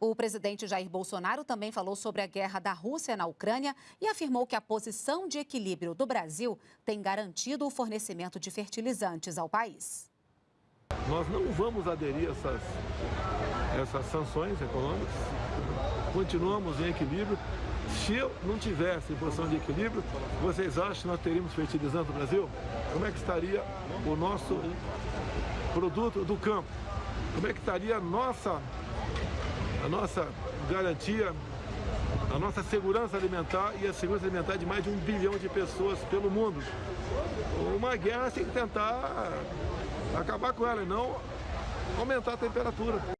O presidente Jair Bolsonaro também falou sobre a guerra da Rússia na Ucrânia e afirmou que a posição de equilíbrio do Brasil tem garantido o fornecimento de fertilizantes ao país. Nós não vamos aderir a essas, essas sanções econômicas, continuamos em equilíbrio. Se eu não tivesse em posição de equilíbrio, vocês acham que nós teríamos fertilizante no Brasil? Como é que estaria o nosso produto do campo? Como é que estaria a nossa, a nossa garantia, a nossa segurança alimentar e a segurança alimentar de mais de um bilhão de pessoas pelo mundo? Uma guerra tem que tentar acabar com ela e não aumentar a temperatura.